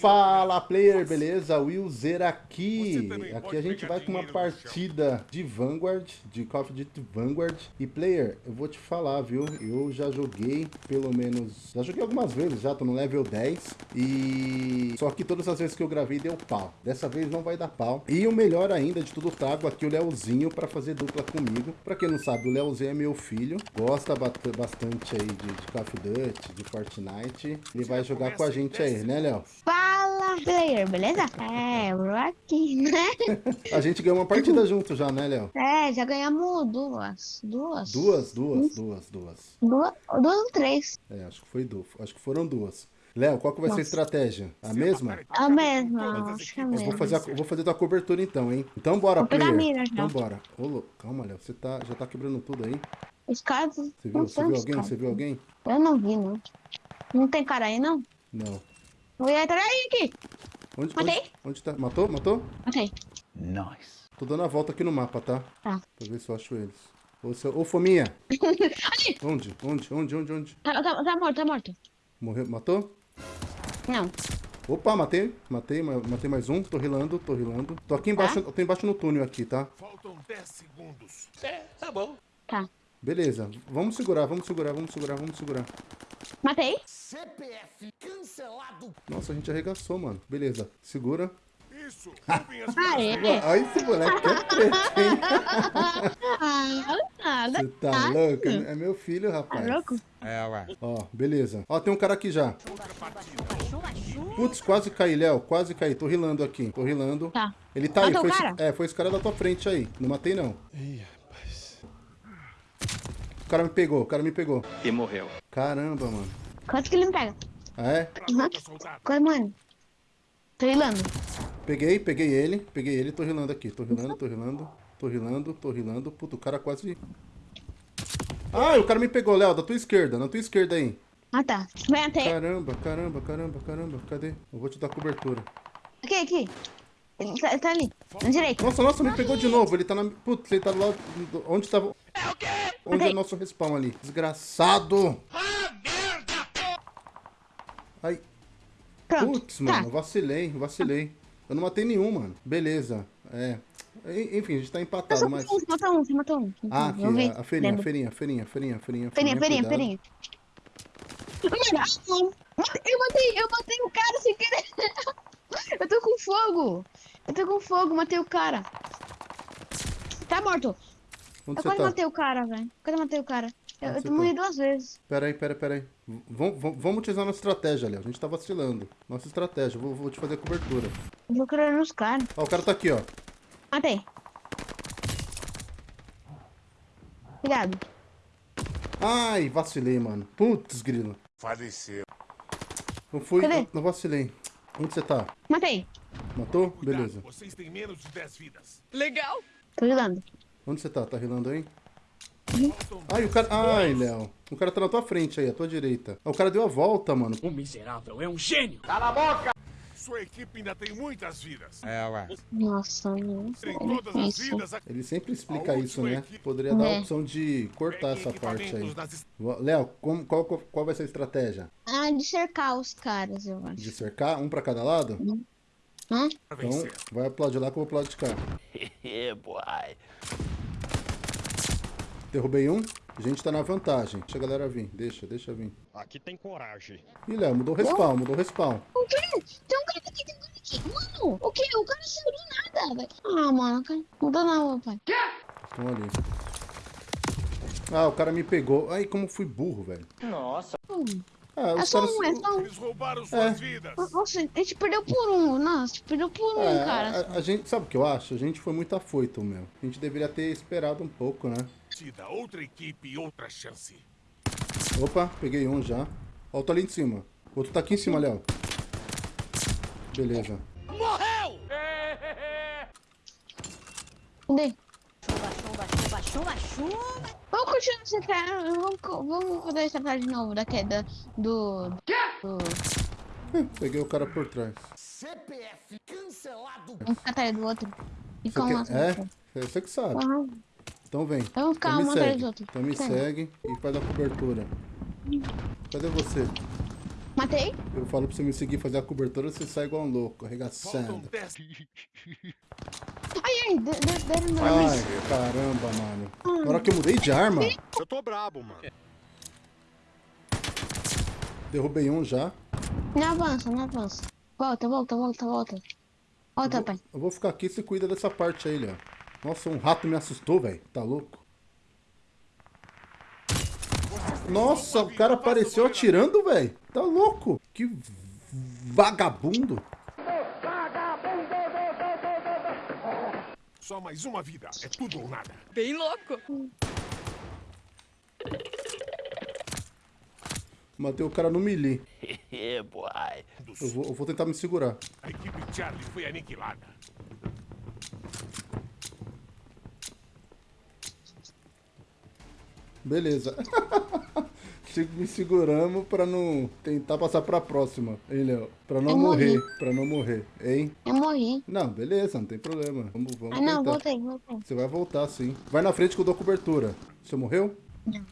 Fala player, beleza? Willzer aqui. Aqui a gente vai com uma partida de Vanguard, de Call of Duty Vanguard. E player, eu vou te falar, viu? Eu já joguei pelo menos... Já joguei algumas vezes já, tô no level 10. E... Só que todas as vezes que eu gravei deu pau. Dessa vez não vai dar pau. E o melhor ainda de tudo, trago aqui o Leozinho pra fazer dupla comigo. Pra quem não sabe, o Leozinho é meu filho. Gosta bastante aí de, de Call of Duty, de Fortnite. Ele vai jogar com a gente aí, né, Léo? Player, beleza? É, eu aqui, né? A gente ganhou uma partida junto já, né, Léo? É, já ganhamos duas. Duas? Duas, duas, duas, duas. Duas, duas ou três. É, acho que foi duas. Acho que foram duas. Léo, qual que vai Nossa. ser a estratégia? A mesma? A mesma, acho que é a mesma. Vou fazer, a, vou fazer tua cobertura então, hein? Então bora, vou player. Mira, então bora. Ô, calma, Léo, você tá, já tá quebrando tudo aí? Os caras... Você viu, você viu alguém? Você viu alguém? Eu não vi, não. Não tem cara aí, não? Não. Vou entrar aí aqui. Onde, Matei. Onde, onde tá? Matou? Matou? Matei. Nice. Tô dando a volta aqui no mapa, tá? Tá. Pra ver se eu acho eles. Ô, seu... Ô Fominha. Ali. Onde? Onde? Onde? Onde? Onde? Tá, tá, tá morto, tá morto. Morreu? Matou? Não. Opa, matei. Matei, matei mais um. Tô rilando, tô rilando. Tô aqui embaixo, tá? tô embaixo no túnel aqui, tá? Faltam 10 segundos. É, tá bom. Tá. Beleza. Vamos segurar, vamos segurar, vamos segurar, vamos segurar. Matei. CPF cancelado. Nossa, a gente arregaçou, mano. Beleza. Segura. Isso. ah, é. Olha esse moleque é preto, hein? Ah, Você tá louco? É meu filho, rapaz. Tá louco? É, ué. Ó, beleza. Ó, tem um cara aqui já. Putz, quase caí, Léo. Quase caí. Tô rilando aqui. Tô rilando. Tá. Ele tá Matou aí. Foi esse, é, foi esse cara da tua frente aí. Não matei, não. Ih, cara me pegou. O cara me pegou. E morreu. Caramba, mano. Quanto que ele me pega? Ah, é? Uhum. Quanto, mano? Tô rilando. Peguei, peguei ele. Peguei ele. Tô rilando aqui. Tô rilando, tô rilando. Tô rilando, tô rilando. Puta, o cara quase... Ah, o cara me pegou, Léo. Da tua esquerda. Na tua esquerda aí. Ah, tá. Vem até. Caramba, caramba, caramba, caramba. Cadê? Eu vou te dar cobertura. Aqui, aqui. Ele tá, tá ali. Na direita. Nossa, nossa, me pegou de novo. Ele tá na... Putz, ele tá lá... Onde tava... É o quê? Onde okay. é nosso respawn ali. Desgraçado. Ah, merda! Ai. Putz, tá. mano. Vacilei, vacilei. Eu não matei nenhum, mano. Beleza. É. Enfim, a gente tá empatado, mas... Você matou um, você matou um. Ah, aqui, a, a feirinha, a feirinha, a feirinha, a feirinha, a feirinha. Feirinha, feirinha, feirinha. Eu matei, eu matei o cara sem querer. Eu tô com fogo. Eu tô com fogo, matei o cara. Tá morto. Onde eu quase tá? matei o cara, velho. Quase matei o cara. Eu, eu morri tá? duas vezes. Pera aí, pera aí, pera aí. Vamos, vamos utilizar nossa estratégia, ali. A gente tá vacilando. Nossa estratégia. Vou, vou te fazer cobertura. Eu vou querer nos caras. Ó, o cara tá aqui, ó. Matei. Cuidado. Ai, vacilei, mano. Putz, grilo. Faleceu. Não fui, Cadê? não vacilei. Onde você tá? Matei. Matou? Beleza. Vocês têm menos de 10 vidas. Legal. Tô rilando. Onde você tá? Tá rilando aí? Uhum. Ai, o cara... Ai, Léo. O cara tá na tua frente aí, à tua direita. Ah, o cara deu a volta, mano. O miserável é um gênio. Cala a boca! Sua equipe ainda tem muitas vidas. É, ué. Nossa, meu. Ele sempre explica isso, né? Poderia dar a é. opção de cortar essa parte aí. Léo, qual, qual vai ser a estratégia? Ah, de cercar os caras, eu acho. De cercar? Um pra cada lado? Hum. Hã? Então, vai aplaudir lá que eu vou aplaudir de cá. boy. Derrubei um. A gente tá na vantagem. Deixa a galera vir. Deixa, deixa vir. Aqui tem coragem. Ih, Léo, mudou o respawn, mudou o respawn. O quê? Tem um cara aqui, tem um cara aqui. Mano, o quê? O cara saiu do nada, velho. Ah, mano, cara. Mudou não, pai. Quê? Estão ali. Ah, o cara me pegou. Ai, como fui burro, velho. Nossa. Hum. Ah, é só um, é só um. Eles roubaram suas é. vidas. Nossa, a gente perdeu por um. Nossa, a gente perdeu por um, é, cara. A, a, gente, sabe o que eu acho? A gente foi muito afoito, meu. A gente deveria ter esperado um pouco, né? partida, outra equipe, outra chance. Opa, peguei um já. Ó, tô ali em cima. O outro tá aqui em cima, Léo. Beleza. Morreu! Cadê? Chuva, chuva. Vamos continuar essa cara. Vamos, vamos fazer essa parte de novo da queda do. do... Peguei o cara por trás. CPF cancelado. Vamos ficar atrás do outro. E como É, você que sabe. Uhum. Então vem. Vamos ficar então um atrás do outro. Então me segue e faz a cobertura. Cadê você? Matei? Eu falo pra você me seguir fazer a cobertura, você sai igual um louco, arregaçando. 10. Ai, deram no Ai, caramba, mano. Na hora que eu mudei de arma, Eu tô brabo, mano. derrubei um já. Não avança, não avança. Volta, volta, volta, volta. Volta, pai. Eu vou ficar aqui e você cuida dessa parte aí, Léo. Nossa, um rato me assustou, velho. Tá louco? Nossa, o cara apareceu atirando, velho. Tá louco? Que vagabundo. Só mais uma vida. É tudo ou nada. Bem louco. Matei o cara no melee. Boy. Eu vou, eu vou tentar me segurar. A equipe Charlie foi aniquilada. Beleza. Me seguramos pra não tentar passar pra próxima, hein, Léo? Pra não Eu morrer, morri. pra não morrer, hein? Eu morri. Não, beleza, não tem problema. Vamos, vamos Ah, não, tentar. voltei, voltei. Você vai voltar, sim. Vai na frente que eu dou cobertura. Você morreu? Não.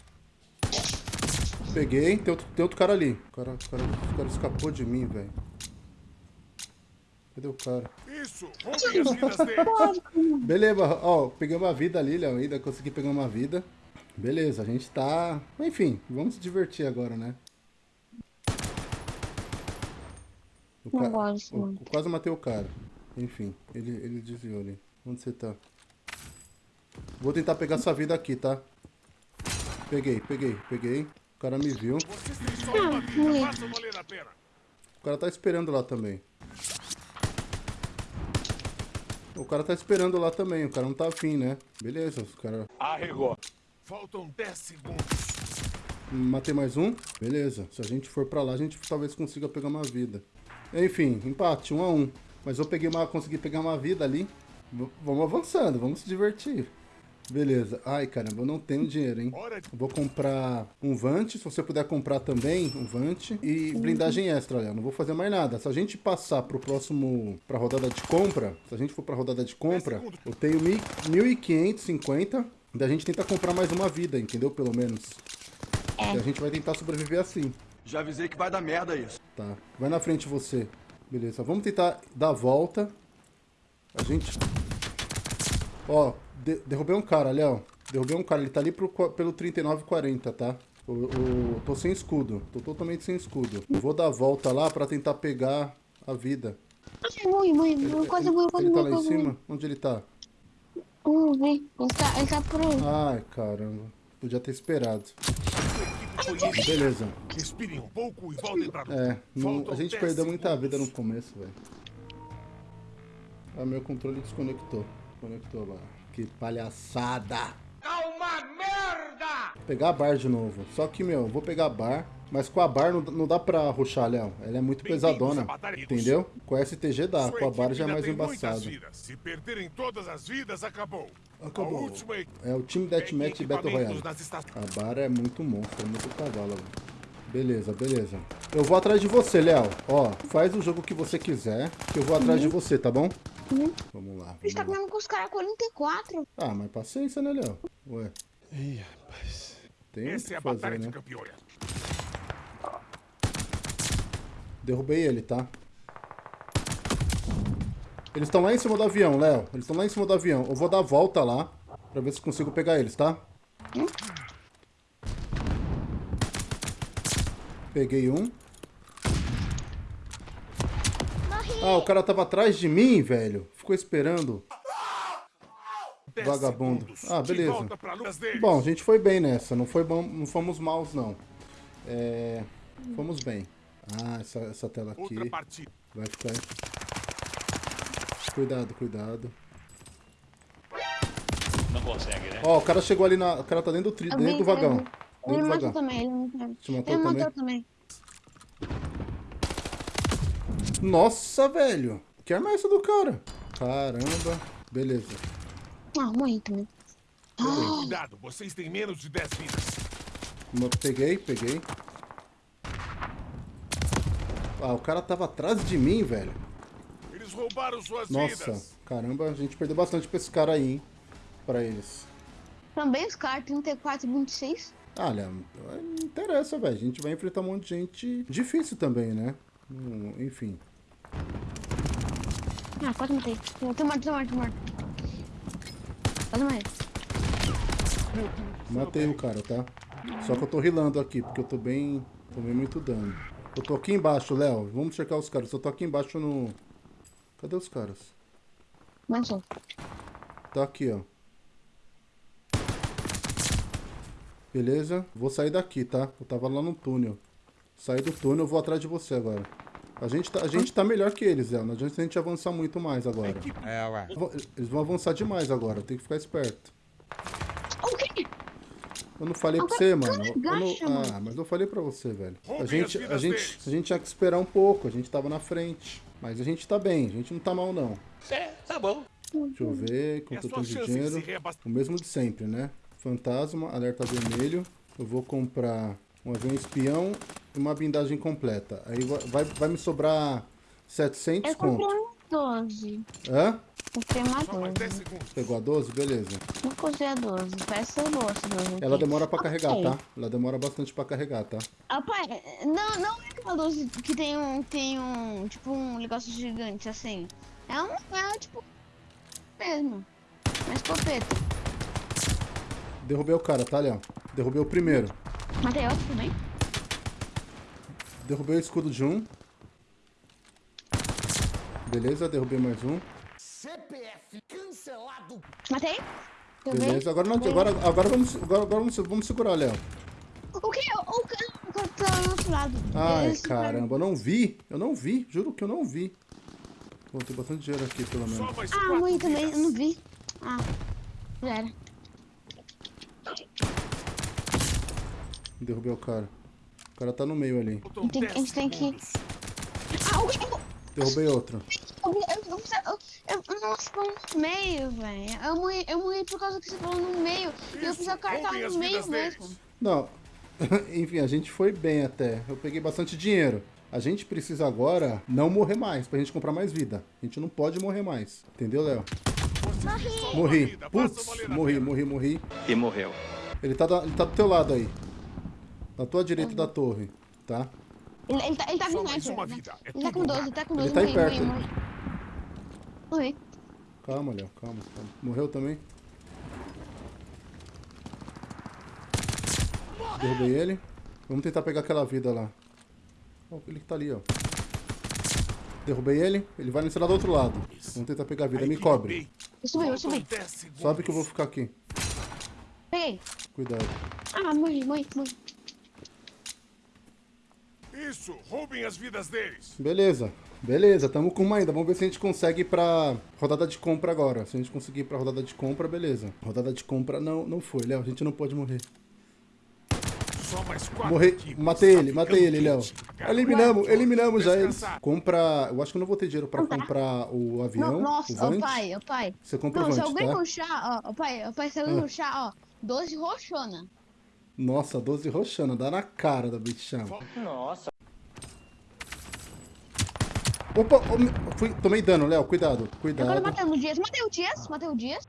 Peguei. Tem outro, tem outro cara ali. O cara, o cara, o cara escapou de mim, velho. Cadê o cara? Isso, roubem as vidas dele. Beleza, ó, peguei uma vida ali, Léo. Ainda consegui pegar uma vida. Beleza, a gente tá... Enfim, vamos se divertir agora, né? O Não ca- gosto, eu quase matei o cara. Enfim, ele, ele desviou ali. Onde você tá? Vou tentar pegar essa vida aqui, tá? Peguei, peguei, peguei. O cara me viu. O cara tá esperando lá também. O cara tá esperando lá também. O cara não tá afim, né? Beleza, os caras... Faltam 10 segundos. Matei mais um. Beleza. Se a gente for pra lá, a gente talvez consiga pegar uma vida. Enfim, empate, um a um. Mas eu peguei uma, consegui pegar uma vida ali. V- vamos avançando, vamos se divertir. Beleza. Ai, caramba, eu não tenho dinheiro, hein? Eu Vou comprar um Vante, se você puder comprar também um Vante e blindagem extra, olha, não vou fazer mais nada. Se a gente passar pro próximo, pra rodada de compra, se a gente for pra rodada de compra, eu tenho mil- 1.550, daí a gente tenta comprar mais uma vida, entendeu? Pelo menos. É. E a gente vai tentar sobreviver assim, Já avisei que vai dar merda isso. tá? Vai na frente você. Beleza, vamos tentar dar a volta. A gente... Ó, de- derrubei um cara, Léo. Derrubei um cara, ele tá ali pro, pelo 3940, tá? O, o- tô sem escudo, tô totalmente sem escudo. Eu vou dar a volta lá pra tentar pegar a vida. Ai, morri, morri, morri. Quase morri, quase Ele tá lá em quase cima? Onde ele tá? Hum, vem. Ele tá, ele tá por aí. Ai, caramba. Podia ter esperado. Beleza. Respirem um pouco e voltem pra. É, não- a gente 10 perdeu muita vida no começo, velho. Ah, meu controle desconectou. Conectou agora. Que palhaçada! É uma merda! Pegar a bar de novo. Só que, meu, eu vou pegar a bar, mas com a bar não, não dá pra ruxar, Léo. Ela é muito pesadona. Entendeu? Com a STG dá, Sua com a bar já é mais embaçado. Se perderem todas as vidas, acabou. Acabou. Última É o time Deathmatch Battle Royale. A bar é muito monstro, é muito cavalo, velho. Beleza, beleza. Eu vou atrás de você, Léo. Ó, faz o jogo que você quiser, que eu vou atrás de você, tá bom? Uhum. Vamos lá, A gente tá vamos com os caras 44. Ah, mas paciência, né, Léo? Ué. Ih, rapaz. Tem muito o Essa é que a fazer, batalha de né? campeões. Derrubei ele, tá? Eles estão lá em cima do avião, Léo. Eles estão lá em cima do avião. Eu vou dar a volta lá, pra ver se consigo pegar eles, tá? Peguei um. Ah, o cara tava atrás de mim, velho. Ficou esperando. 10 Vagabundo. Ah, beleza. Bom, a gente foi bem nessa. Não, foi bom, não fomos maus, não. É, fomos bem. Ah, essa, essa tela aqui vai ficar... Cuidado, cuidado. Não consegue, né? Ó, o cara chegou ali na... O cara tá dentro do, tri... Dentro do vagão. Ele Dentro do me matou vagão. também, ele me matou. Te matou Ele também? matou também. Nossa, velho. Que arma é essa do cara? Caramba. Beleza. Ah, morri também. Cuidado, vocês têm menos de 10 vidas. Peguei, peguei. Ah, o cara tava atrás de mim, velho. Eles roubaram suas Nossa, vidas. caramba, a gente perdeu bastante pra esse cara aí, hein? Pra eles. Também os caras 34 e 26. Olha, não interessa, velho. A gente vai enfrentar um monte de gente difícil também, né? Hum, Enfim. Ah, quase matei. Tô morto, tô morto, tô morto. Quase morri. Matei o cara, tá? Só que eu tô rilando aqui, porque eu tô bem... Tomei muito dano. Eu tô aqui embaixo, Léo. Vamos checar os caras. Eu tô aqui embaixo no... Cadê os caras? Avançou. Tá aqui, ó. Beleza? Vou sair daqui, tá? Eu tava lá no túnel. Saí do túnel, eu vou atrás de você agora. A gente tá, a gente tá melhor que eles, Léo. Não adianta a gente avançar muito mais agora. É, ué. Eles vão avançar demais agora. Tem que ficar esperto. Eu não falei pra Agora você, tu mano. não- agacha, mano. Ah, mas eu falei pra você, velho. A gente, a gente, a gente tinha que esperar um pouco. A gente tava na frente. Mas a gente tá bem. A gente não tá mal, não. É, tá bom. Deixa eu ver quanto eu tenho de dinheiro. O mesmo de sempre, né? Fantasma, alerta vermelho. Eu vou comprar um avião espião e uma blindagem completa. Aí vai, vai, vai me sobrar 700 Eu comprei conto. Um 12. Hã? Comprei uma Só mais 10 12. segundos. Pegou a 12? Beleza. Não cozei a 12. Parece ser boa essa 12. aqui. Ela demora pra carregar, tá? Ela demora bastante pra carregar, tá? Ah, pai, não, não é aquela 12 que tem um, tem um, tipo, um negócio gigante assim. É um, é tipo, mesmo. Uma escopeta. Derrubei o cara, tá, Léo? Derrubei o primeiro. Matei outro também. Derrubei o escudo de um. Beleza, derrubei mais um. Matei. Também. Beleza, agora, não, agora, agora, vamos, agora, agora vamos, vamos segurar, Léo. O que? O cara o cara tá do outro lado. Ai, ficaram- caramba, eu não vi. Eu não vi, juro que eu não vi. Bom, tem bastante dinheiro aqui, pelo menos. Ah, mãe também, eu não vi. Ah, já era. Derrubei o cara. O cara tá no meio ali. A gente tem- 10 a gente tem que-. Ah, o que? Eu, Derrubei outro. eu, eu, eu, eu, eu, nossa, tô no meio, velho. Eu morri, eu morri por causa que você falou no meio. E eu Isso, fiz a carta no meio mesmo. deles. Não. Enfim, a gente foi bem até. Eu peguei bastante dinheiro. A gente precisa agora não morrer mais, pra gente comprar mais vida. A gente não pode morrer mais. Entendeu, Léo? Morri. vida, Putz, morri, morri, morri. E morreu. Ele tá, da- ele tá do teu lado aí. Na tua direita da torre, tá? Ele, ele tá, ele tá com mais uma né? vida. É Ele tá com tudo 12, nada. ele tá com Ele 12. tá aí morri, perto. morri, morri. Morri. Calma, Léo, calma, calma. Morreu também? Derrubei ele. Vamos tentar pegar aquela vida lá. Ó, ele que tá ali, ó. Derrubei ele. Ele vai nesse lá do outro lado. Vamos tentar pegar a vida. Me cobre. Eu subi, eu subi. 10 segundos. Sobe que eu vou ficar aqui. Peguei. Cuidado. Ah, morri, morri, morri. Isso, roubem as vidas deles. Beleza. Beleza, tamo com uma ainda. Vamos ver se a gente consegue ir pra rodada de compra agora. Se a gente conseguir ir pra rodada de compra, beleza. Rodada de compra não, não foi, Léo. A gente não pode morrer. Só mais quatro Morri, matei Tá ele, matei ele, Léo. Eliminamos, eliminamos já eles. Compra. Eu acho que eu não vou ter dinheiro pra comprar o avião. Não, nossa, o Vant. pai, ó, pai. Você compra Não, o se Vant, alguém tá? ruxar, ó, ó, pai, ó, pai, se alguém ruxar, ó, 12 roxona. Nossa, 12 roxana, dá na cara da bichão. Nossa. Opa, me- fui, tomei dano, Léo, cuidado, Agora cuidado. matando o Dias. Matei o Dias, matei o Dias.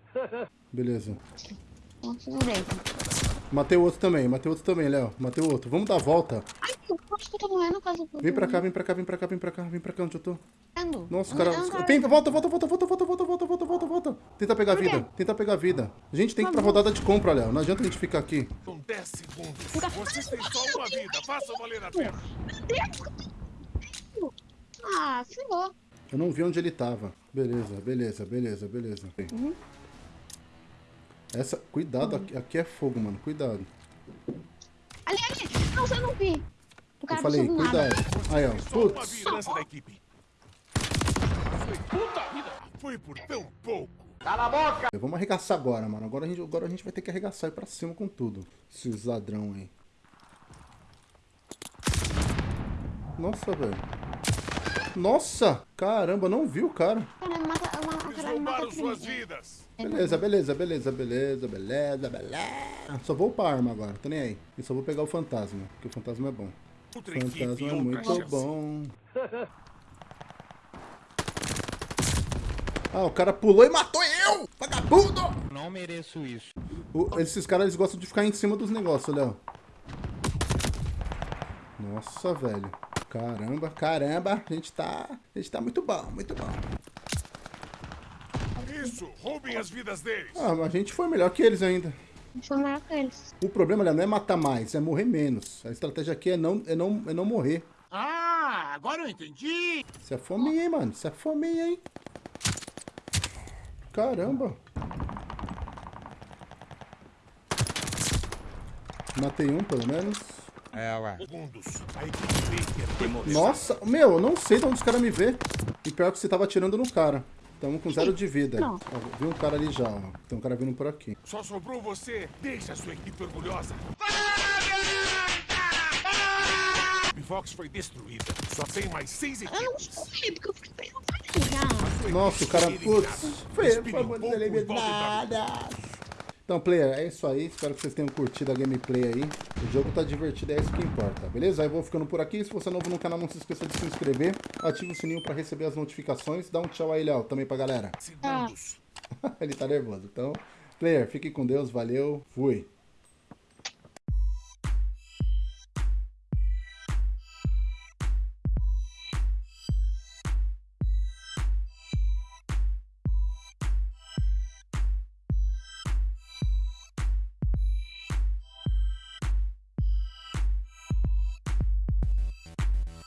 Beleza. Matei o outro também, matei o outro também, Léo. Matei o outro. Vamos dar a volta. Ai, eu acho que eu tô morrendo causa do... Vem pra cá, vem pra cá, vem pra cá, vem pra cá, vem pra cá onde eu tô. Nossa, Eu cara. Vem, volta, volta, volta, volta, volta, volta, volta, volta, volta, volta. Tenta pegar quê? vida, tenta pegar vida. A gente tem que ir pra rodada de compra, Léo. Não adianta a gente ficar aqui. Faltam 10 segundos. Vocês têm só uma vida. Faça valer a pena. Ah, ferrou. Eu não vi onde ele tava. Beleza, beleza, beleza, beleza. Uhum. Essa, cuidado, aqui, aqui é fogo, mano. Cuidado. Ali, ali. Não, você não vi. O Eu cara falei, do nada. cuidado. Aí, ó. Putz. puta vida. Foi por tão pouco. Vamos arregaçar agora, mano. Agora a, gente, agora a gente vai ter que arregaçar e ir pra cima com tudo. Esses ladrão aí. Nossa, velho. Nossa! Caramba, não vi o cara. Roubaram suas vidas. Beleza, beleza, beleza, beleza, beleza, beleza. Só vou upar a arma agora, tô nem aí. E só vou pegar o fantasma, porque o fantasma é bom. O fantasma é muito bom. Ah, o cara pulou e matou eu! Vagabundo! Não mereço isso. O- esses caras, eles gostam de ficar em cima dos negócios, Léo. Nossa, velho. Caramba, caramba. A gente tá... A gente tá muito bom, muito bom. Isso, roubem as vidas deles. Ah, mas a gente foi melhor que eles ainda. Eu melhor com eles. O problema, Léo, não é matar mais, é morrer menos. A estratégia aqui é não, é não, é não morrer. Ah, agora eu entendi. Isso é fominha, hein, mano? Isso é fominha, hein? Caramba. Matei um, pelo menos. É, ué. Nossa, meu, eu não sei de onde os caras me vê. E pior que você tava atirando no cara. Tamo com zero de vida. Não. Ó, vi um cara ali já, ó. Tem um cara vindo por aqui. Só sobrou você. Deixa a sua equipe orgulhosa. Bivox foi destruída. Só tem mais seis Eu não equipes. escolhi, porque eu já. Nossa, o cara... Putz, foi, foi muito pouco e volte eliminada. Então, player, é isso aí. Espero que vocês tenham curtido a gameplay aí. O jogo tá divertido, é isso que importa, beleza? Aí eu vou ficando por aqui. Se você é novo no canal, não se esqueça de se inscrever. Ative o sininho pra receber as notificações. Dá um tchau aí, Léo, também pra galera. Segundos. Ele tá nervoso. Então, player, fique com Deus. Valeu. Fui.